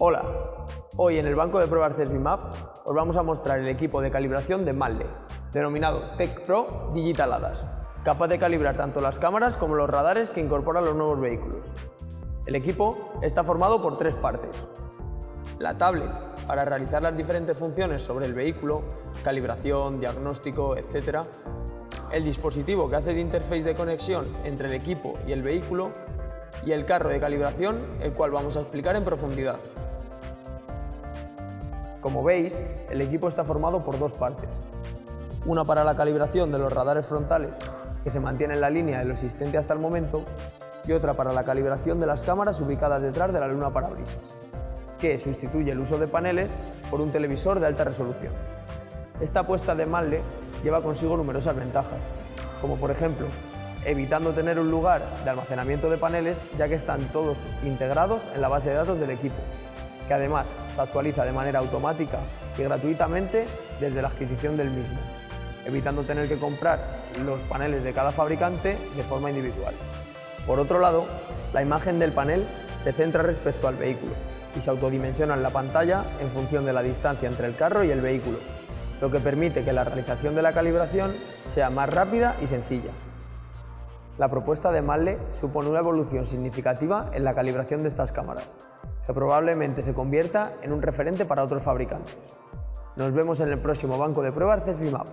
Hola, hoy en el banco de pruebas CESBIMAP os vamos a mostrar el equipo de calibración de Manle, denominado Tech Pro Digital ADAS, capaz de calibrar tanto las cámaras como los radares que incorporan los nuevos vehículos. El equipo está formado por tres partes. La tablet, para realizar las diferentes funciones sobre el vehículo, calibración, diagnóstico, etc. El dispositivo que hace de interface de conexión entre el equipo y el vehículo y el carro de calibración, el cual vamos a explicar en profundidad. Como veis, el equipo está formado por dos partes. Una para la calibración de los radares frontales, que se mantiene en la línea de lo existente hasta el momento, y otra para la calibración de las cámaras ubicadas detrás de la luna parabrisas, que sustituye el uso de paneles por un televisor de alta resolución. Esta apuesta de Manle lleva consigo numerosas ventajas, como por ejemplo, evitando tener un lugar de almacenamiento de paneles ya que están todos integrados en la base de datos del equipo, que además se actualiza de manera automática y gratuitamente desde la adquisición del mismo, evitando tener que comprar los paneles de cada fabricante de forma individual. Por otro lado, la imagen del panel se centra respecto al vehículo y se autodimensiona en la pantalla en función de la distancia entre el carro y el vehículo, lo que permite que la realización de la calibración sea más rápida y sencilla. La propuesta de Manle supone una evolución significativa en la calibración de estas cámaras, que probablemente se convierta en un referente para otros fabricantes. Nos vemos en el próximo banco de pruebas CESBIMAP.